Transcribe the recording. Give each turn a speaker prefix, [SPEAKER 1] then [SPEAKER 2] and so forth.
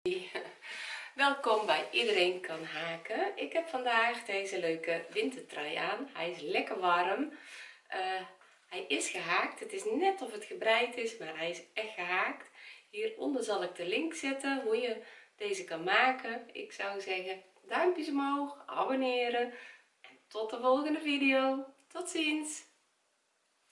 [SPEAKER 1] Welkom bij Iedereen kan haken. Ik heb vandaag deze leuke wintertrui aan. Hij is lekker warm. Uh, hij is gehaakt. Het is net of het gebreid is, maar hij is echt gehaakt. Hieronder zal ik de link zetten hoe je deze kan maken. Ik zou zeggen duimpjes omhoog, abonneren en tot de volgende video. Tot ziens!